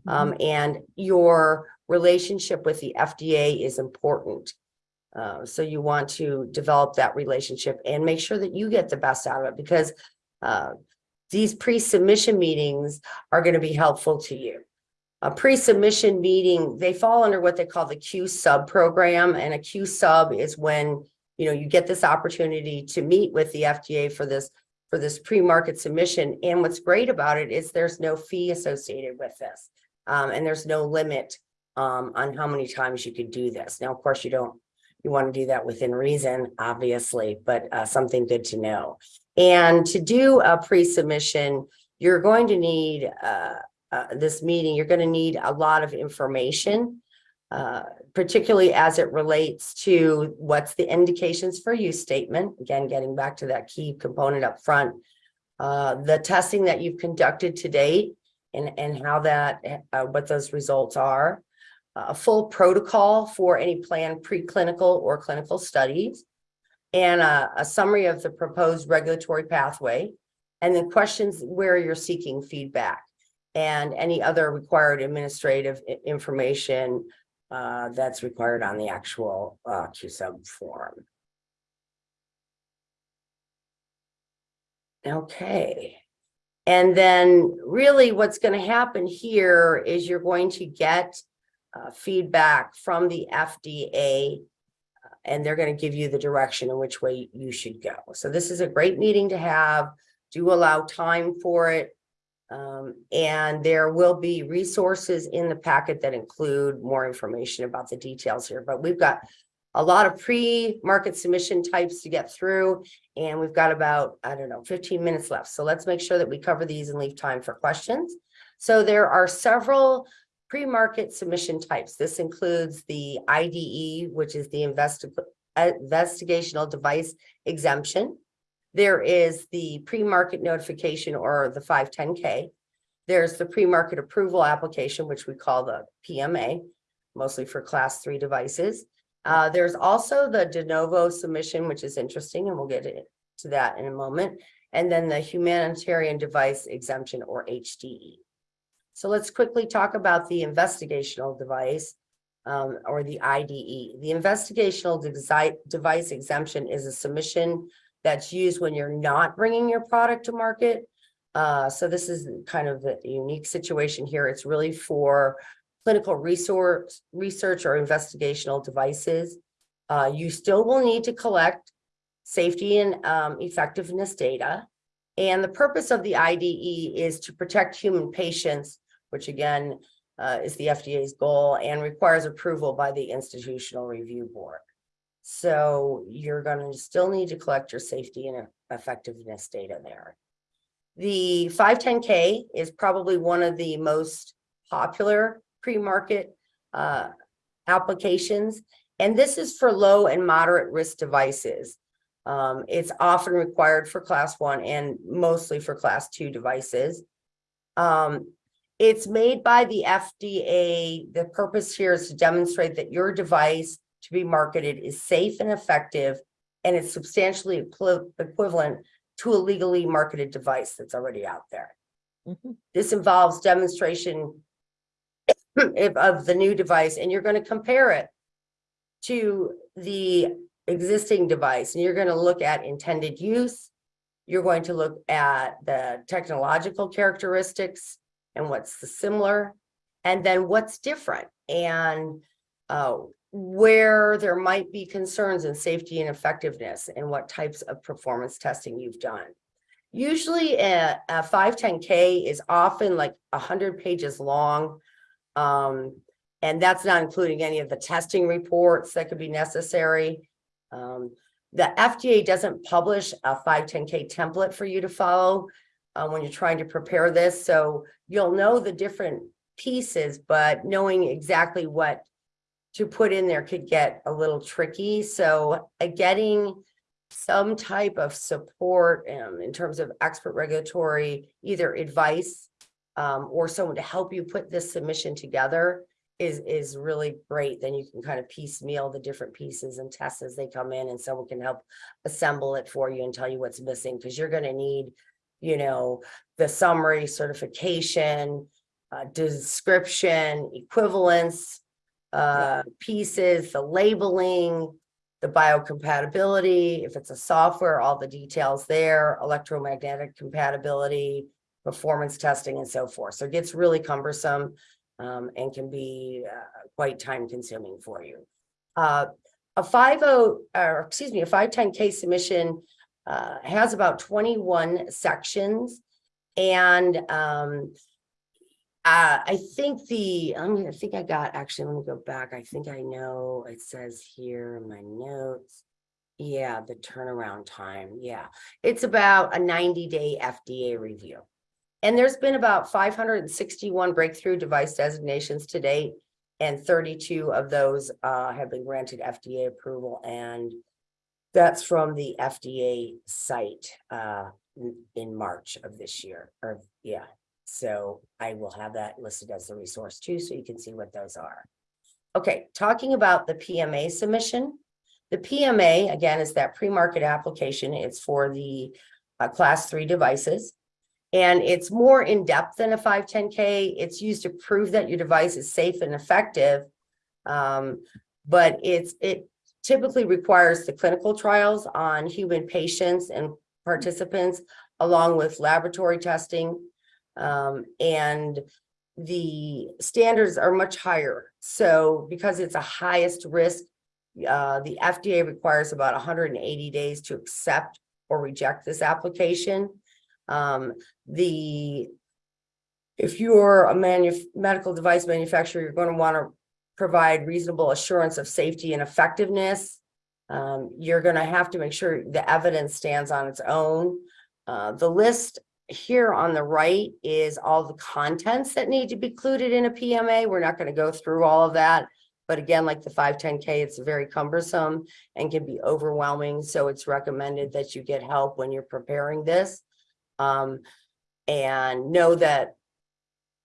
Um, and your relationship with the FDA is important. Uh, so you want to develop that relationship and make sure that you get the best out of it because uh, these pre-submission meetings are going to be helpful to you. A pre-submission meeting, they fall under what they call the Q sub program and a Q sub is when, you know, you get this opportunity to meet with the FDA for this, for this pre-market submission. And what's great about it is there's no fee associated with this. Um, and there's no limit um, on how many times you could do this. Now, of course, you don't you want to do that within reason, obviously, but uh, something good to know. And to do a pre-submission, you're going to need uh, uh, this meeting, you're going to need a lot of information, uh, particularly as it relates to what's the indications for use statement. Again, getting back to that key component up front. Uh, the testing that you've conducted to date and, and how that, uh, what those results are a full protocol for any planned preclinical or clinical studies, and a, a summary of the proposed regulatory pathway, and then questions where you're seeking feedback, and any other required administrative information uh, that's required on the actual uh, Q-Sub form. Okay. And then really what's going to happen here is you're going to get uh, feedback from the FDA. uh, And they're going to give you the direction in which way you should go. So this is a great meeting to have. Do allow time for it. Um, and there will be resources in the packet that include more information about the details here, but we've got a lot of pre-market submission types to get through, and we've got about, I don't know, fifteen minutes left. So let's make sure that we cover these and leave time for questions. So there are several pre-market submission types. This includes the IDE, which is the investi- uh, investigational device exemption. There is the pre-market notification or the five ten K. There's the pre-market approval application, which we call the PMA, mostly for class three devices. Uh, there's also the de novo submission, which is interesting, and we'll get to that in a moment. And then the humanitarian device exemption or HDE. So let's quickly talk about the investigational device um, or the IDE. The investigational device exemption is a submission that's used when you're not bringing your product to market. Uh, so this is kind of a unique situation here. It's really for clinical resource, research or investigational devices. Uh, you still will need to collect safety and um, effectiveness data. And the purpose of the IDE is to protect human patients, which again uh, is the FDA's goal and requires approval by the Institutional Review Board. So you're gonna still need to collect your safety and effectiveness data there. The five ten K is probably one of the most popular pre-market uh, applications. And this is for low and moderate risk devices. Um, it's often required for class one and mostly for class two devices. Um, it's made by the FDA. The purpose here is to demonstrate that your device to be marketed is safe and effective and it's substantially equivalent to a legally marketed device that's already out there. Mhm. This involves demonstration of the new device and you're going to compare it to the existing device and you're going to look at intended use. You're going to look at the technological characteristics and what's the similar and then what's different and uh, where there might be concerns in safety and effectiveness and what types of performance testing you've done. Usually a, a five ten K is often like a hundred pages long. Um, and that's not including any of the testing reports that could be necessary. Um, the FDA doesn't publish a five ten K template for you to follow uh, when you're trying to prepare this, so you'll know the different pieces, but knowing exactly what to put in there could get a little tricky. So uh, getting some type of support um, in terms of expert regulatory, either advice um, or someone to help you put this submission together is, is really great. Then you can kind of piecemeal the different pieces and tests as they come in and someone can help assemble it for you and tell you what's missing, because you're gonna need, you know, the summary certification, uh, description, equivalence, uh, pieces, the labeling, the biocompatibility, if it's a software, all the details there, electromagnetic compatibility, performance testing and so forth. So it gets really cumbersome um, and can be uh, quite time consuming for you. Uh, a five oh, or excuse me, a five ten K submission uh, has about twenty-one sections. And um, uh, I think the, I mean, I think I got, actually, let me go back. I think I know, it says here in my notes. Yeah, the turnaround time, yeah. It's about a ninety day FDA review. And there's been about five hundred and sixty-one breakthrough device designations to date. And thirty-two of those uh have been granted FDA approval and that's from the FDA site uh in- in March of this year, or yeah. So I will have that listed as a resource too, so you can see what those are. Okay, talking about the PMA submission. The PMA, again, is that pre-market application. It's for the uh, class three devices. And it's more in-depth than a five ten K. It's used to prove that your device is safe and effective. Um, but it's, it typically requires the clinical trials on human patients and participants along with laboratory testing. Um, and the standards are much higher. So because it's a highest risk, uh, the FDA requires about hundred and eighty days to accept or reject this application. Um, the if you're a medical device manufacturer, you're going to want to provide reasonable assurance of safety and effectiveness. Um, you're going to have to make sure the evidence stands on its own. Uh, the list here on the right is all the contents that need to be included in a PMA. We're not going to go through all of that. But again, like the five ten K, it's very cumbersome and can be overwhelming. So it's recommended that you get help when you're preparing this. Um, and know that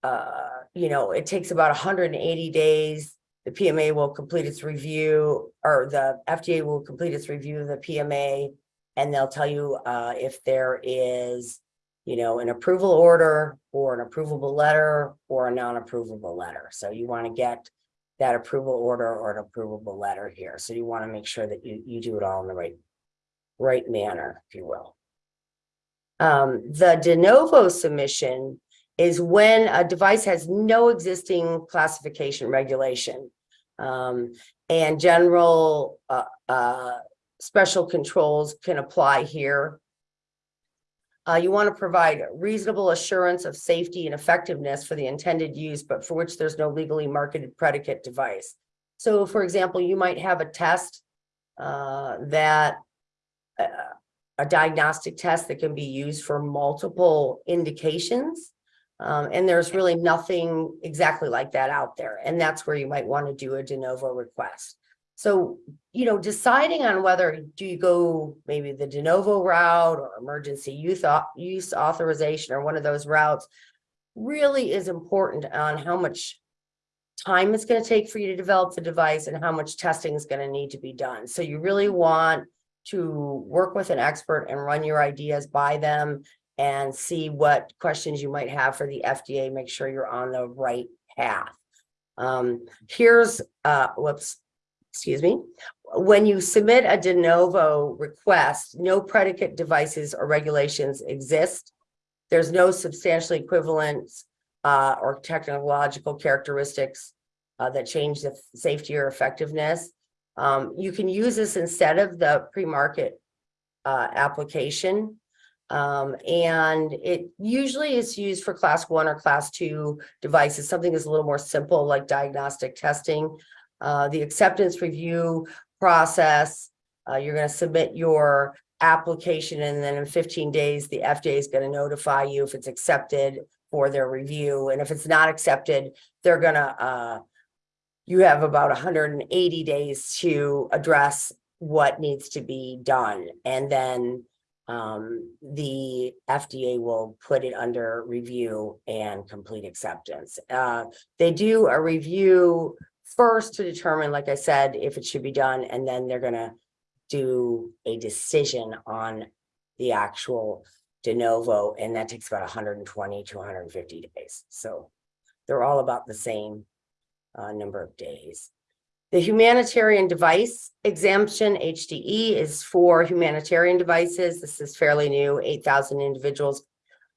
uh, you know, it takes about hundred and eighty days. The PMA will complete its review, or the FDA will complete its review of the PMA. And they'll tell you uh, if there is, you know, an approval order or an approvable letter or a non-approvable letter. So you want to get that approval order or an approvable letter here. So you want to make sure that you, you do it all in the right, right manner, if you will. Um, the de novo submission is when a device has no existing classification regulation. Um, and general, uh, uh, special controls can apply here. Uh, you want to provide reasonable assurance of safety and effectiveness for the intended use, but for which there's no legally marketed predicate device. So for example, you might have a test, uh, that uh, a diagnostic test that can be used for multiple indications. Um, and there's really nothing exactly like that out there. And that's where you might want to do a de novo request. So, you know, deciding on whether do you go maybe the de novo route or emergency youth use authorization or one of those routes really is important on how much time it's going to take for you to develop the device and how much testing is going to need to be done. So you really want to work with an expert and run your ideas by them and see what questions you might have for the FDA, make sure you're on the right path. Um, here's, uh, whoops, excuse me. When you submit a de novo request, no predicate devices or regulations exist. There's no substantially equivalence uh, or technological characteristics uh, that change the safety or effectiveness. Um, you can use this instead of the pre-market uh, application. Um, and it usually is used for class one or class two devices. Something that's a little more simple like diagnostic testing. Uh, the acceptance review process, uh, you're going to submit your application and then in 15 days, the FDA is going to notify you if it's accepted for their review. And if it's not accepted, they're going to, uh, you have about 180 days to address what needs to be done. And then um, the FDA will put it under review and complete acceptance. Uh, they do a review first to determine, like I said, if it should be done, and then they're gonna do a decision on the actual de novo, and that takes about hundred and twenty to hundred and fifty days. So they're all about the same uh, number of days. The humanitarian device exemption, HDE, is for humanitarian devices. This is fairly new. Eight thousand individuals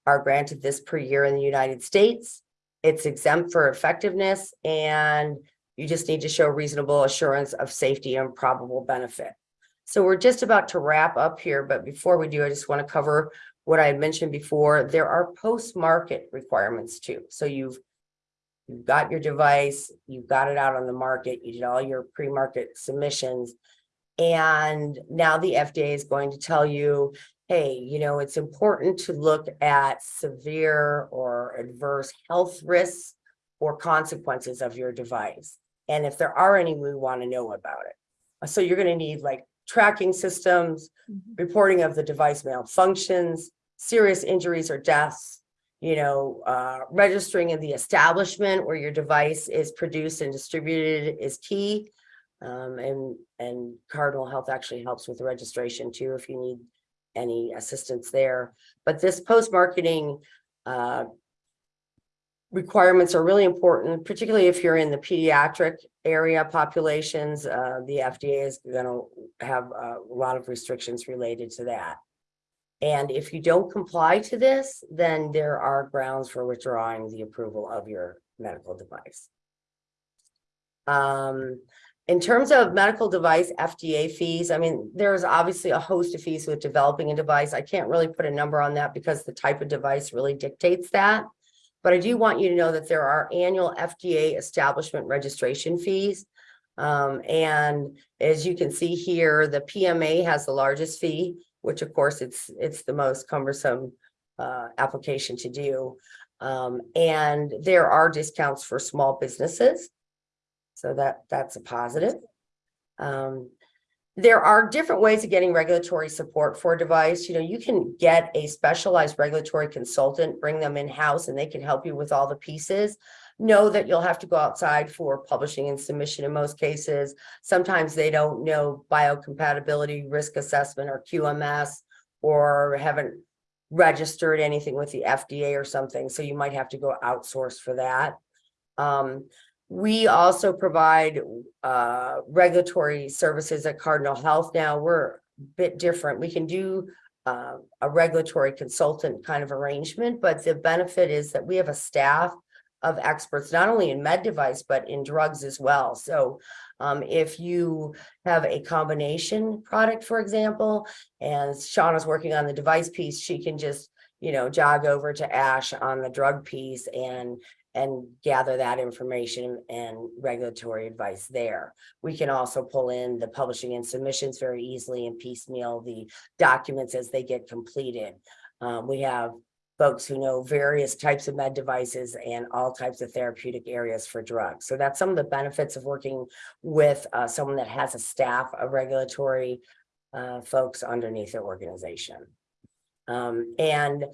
are granted this per year in the United States. It's exempt for effectiveness and you just need to show reasonable assurance of safety and probable benefit. So we're just about to wrap up here, but before we do, I just want to cover what I had mentioned before. There are post-market requirements too. So you've you've got your device, you've got it out on the market, you did all your pre-market submissions. And now the FDA is going to tell you, hey, you know, it's important to look at severe or adverse health risks or consequences of your device. And if there are any, we want to know about it. So you're going to need like tracking systems, mm-hmm. reporting of the device malfunctions, serious injuries or deaths, you know, uh, registering in the establishment where your device is produced and distributed is key. Um, and, and Cardinal Health actually helps with the registration too, if you need any assistance there. But this post-marketing, uh, requirements are really important, particularly if you're in the pediatric area populations. Uh, the FDA is gonna have a lot of restrictions related to that. And if you don't comply to this, then there are grounds for withdrawing the approval of your medical device. Um, in terms of medical device FDA fees, I mean, there's obviously a host of fees with developing a device. I can't really put a number on that because the type of device really dictates that. But I do want you to know that there are annual FDA establishment registration fees. Um, and as you can see here, the PMA has the largest fee, which of course it's, it's the most cumbersome uh, application to do. Um, and there are discounts for small businesses. So that, that's a positive. Um, there are different ways of getting regulatory support for a device. You know, you can get a specialized regulatory consultant, bring them in-house and they can help you with all the pieces. Know that you'll have to go outside for publishing and submission in most cases. Sometimes they don't know biocompatibility, risk assessment or QMS or haven't registered anything with the FDA or something, so you might have to go outsource for that. Um, we also provide uh regulatory services at Cardinal Health now. We're a bit different. We can do uh, a regulatory consultant kind of arrangement, but the benefit is that we have a staff of experts, not only in med device, but in drugs as well. So um, if you have a combination product, for example, and Shauna's working on the device piece, she can just, you know, jog over to Ash on the drug piece and and gather that information and regulatory advice there. We can also pull in the publishing and submissions very easily and piecemeal the documents as they get completed. Um, we have folks who know various types of med devices and all types of therapeutic areas for drugs. So that's some of the benefits of working with uh, someone that has a staff of regulatory uh, folks underneath their organization. Um, and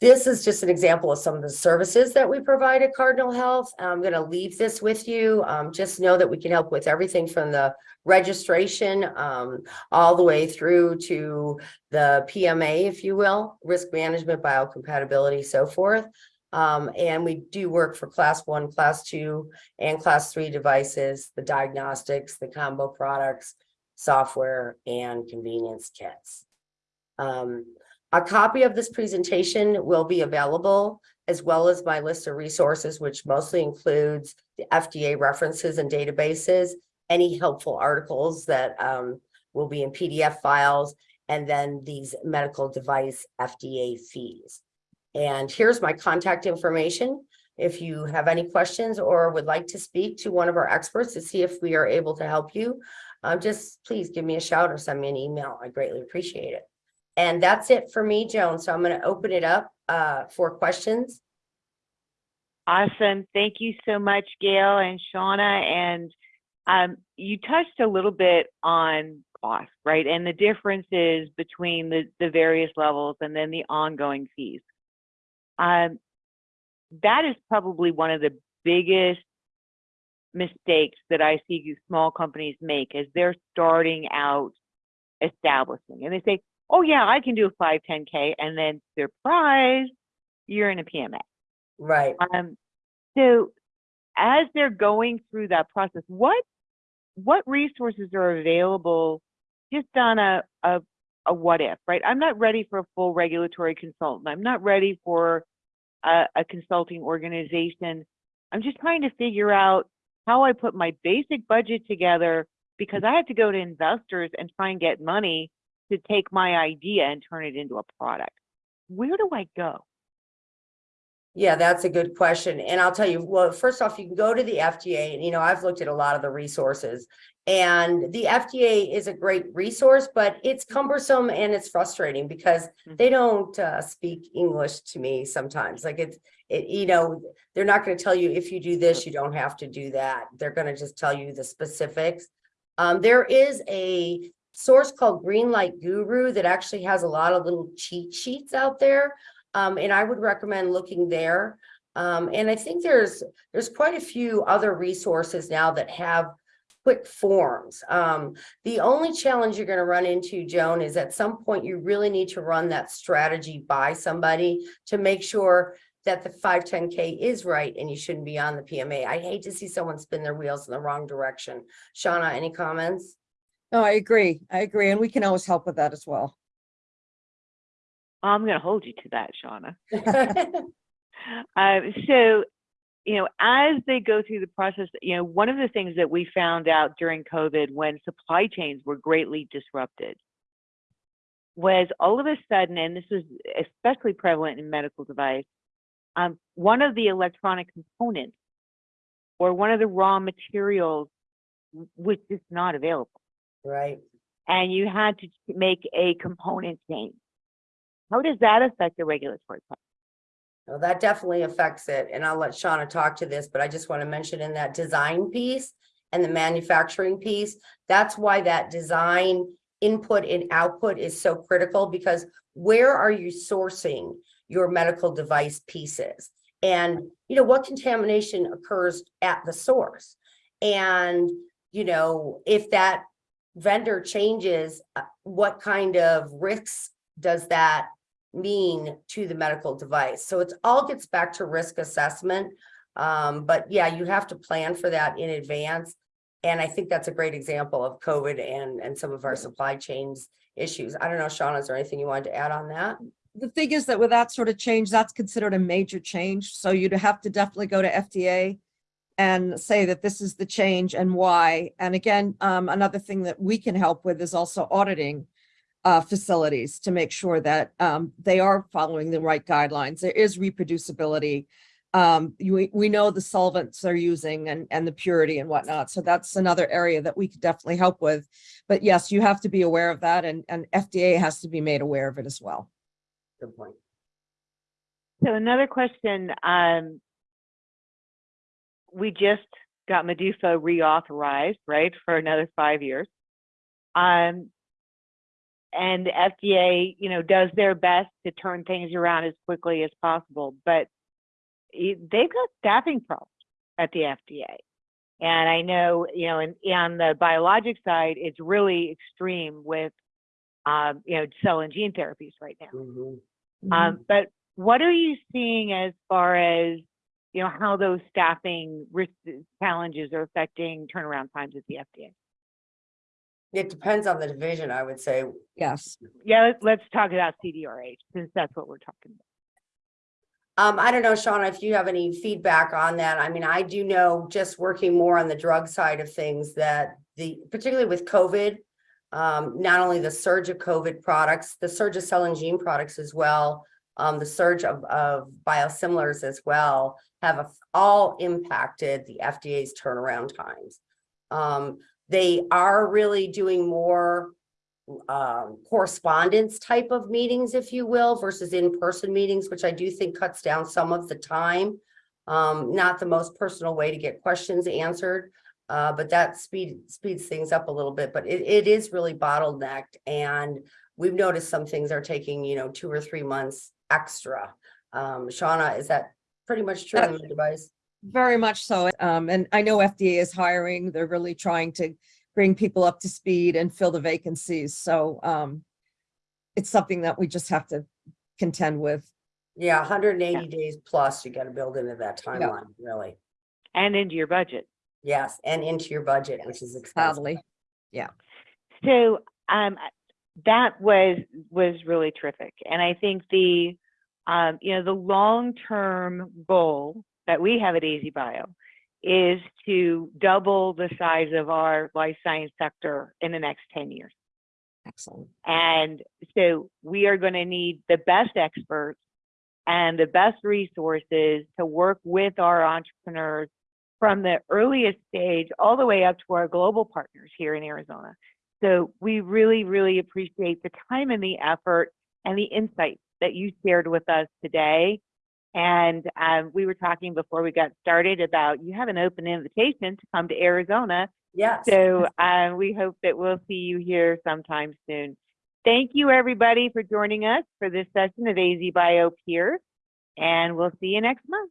this is just an example of some of the services that we provide at Cardinal Health. I'm going to leave this with you. Um, just know that we can help with everything from the registration um, all the way through to the PMA, if you will, risk management, biocompatibility, so forth. Um, and we do work for class one, class two, and class three devices, the diagnostics, the combo products, software, and convenience kits. Um, a copy of this presentation will be available as well as my list of resources, which mostly includes the FDA references and databases, any helpful articles that um, will be in PDF files, and then these medical device FDA fees. And here's my contact information. If you have any questions or would like to speak to one of our experts to see if we are able to help you, uh, just please give me a shout or send me an email. I greatly appreciate it. And that's it for me, Joan. So I'm going to open it up uh, for questions. Awesome. Thank you so much, Gail and Shauna. And um, you touched a little bit on cost, right? And the differences between the, the various levels and then the ongoing fees. Um, that is probably one of the biggest mistakes that I see small companies make as they're starting out establishing. And they say, oh yeah, I can do a 510K. And then surprise, you're in a PMA. Right. Um, so as they're going through that process, what what resources are available just on a, a a what if, right? I'm not ready for a full regulatory consultant. I'm not ready for a, a consulting organization. I'm just trying to figure out how I put my basic budget together because I have to go to investors and try and get money to take my idea and turn it into a product. Where do I go? Yeah, that's a good question. And I'll tell you, well, first off, you can go to the FDA and, you know, I've looked at a lot of the resources and the FDA is a great resource, but it's cumbersome and it's frustrating because Mhm. they don't uh, speak English to me sometimes. Like it's, it, you know, they're not going to tell you if you do this, you don't have to do that. They're going to just tell you the specifics. Um, there is a source called Greenlight Guru that actually has a lot of little cheat sheets out there. Um, and I would recommend looking there. Um, and I think there's, there's quite a few other resources now that have quick forms. Um, the only challenge you're going to run into, Joan, is at some point you really need to run that strategy by somebody to make sure that the 510K is right and you shouldn't be on the PMA. I hate to see someone spin their wheels in the wrong direction. Shauna, any comments? No, I agree. I agree. And we can always help with that as well. I'm going to hold you to that, Shauna. Uh, so, you know, as they go through the process, you know, one of the things that we found out during COVID when supply chains were greatly disrupted was all of a sudden, and this was especially prevalent in medical device, um, one of the electronic components or one of the raw materials was just not available. Right, And you had to make a component change. how does that affect the regulatory process? Well, that definitely affects it, and I'll let Shauna talk to this, but I just want to mention in that design piece and the manufacturing piece, that's why that design input and output is so critical, because where are you sourcing your medical device pieces? And, you know, what contamination occurs at the source? And, you know, if that vendor changes, uh, what kind of risks does that mean to the medical device? So it's all gets back to risk assessment. Um, but yeah, you have to plan for that in advance. And I think that's a great example of COVID and, and some of our supply chains issues. I don't know, Sean, is there anything you wanted to add on that? The thing is that with that sort of change, that's considered a major change. So you'd have to definitely go to FDA and say that this is the change and why. And again, um, another thing that we can help with is also auditing uh, facilities to make sure that um, they are following the right guidelines. There is reproducibility. Um, we, we know the solvents they're using and, and the purity and whatnot. So that's another area that we could definitely help with. But yes, you have to be aware of that and, and FDA has to be made aware of it as well. Good point. So another question, um, we just got MDUFA reauthorized, right, for another five years. Um, and the FDA, you know, does their best to turn things around as quickly as possible, but they've got staffing problems at the FDA. And I know, you know, and on the biologic side, it's really extreme with, um, you know, cell and gene therapies right now. Mhm. Um, but what are you seeing as far as, you know, how those staffing risk challenges are affecting turnaround times at the FDA? It depends on the division, I would say. Yes. Yeah, let's, let's talk about CDRH since that's what we're talking about. Um, I don't know, Shauna, if you have any feedback on that. I mean, I do know, just working more on the drug side of things, that the, particularly with COVID, um, not only the surge of COVID products, the surge of cell and gene products as well, um, the surge of, of biosimilars as well, have a- all impacted the FDA's turnaround times. Um, they are really doing more um, correspondence type of meetings, if you will, versus in-person meetings, which I do think cuts down some of the time. Um, not the most personal way to get questions answered, uh, but that speed, speeds things up a little bit, but it, it is really bottlenecked. And we've noticed some things are taking, you know, two or three months extra. Um, Shauna, is that pretty much true on the device? Very much so. Um, and I know FDA is hiring. They're really trying to bring people up to speed and fill the vacancies. So, um, it's something that we just have to contend with. Yeah, hundred and eighty days plus you gotta build into that timeline, really. And into your budget. Yes, and into your budget, which is expensive. Sadly. So, um, that was, was really terrific. And I think the, um, you know, the long-term goal that we have at AZ Bio is to double the size of our life science sector in the next ten years. Excellent. And so we are going to need the best experts and the best resources to work with our entrepreneurs from the earliest stage all the way up to our global partners here in Arizona. So we really, really appreciate the time and the effort and the insights that you shared with us today. And um, we were talking before we got started about you have an open invitation to come to Arizona Yes. so um, we hope that we'll see you here sometime soon. Thank you, everybody, for joining us for this session of AZ Bio Peers, and we'll see you next month.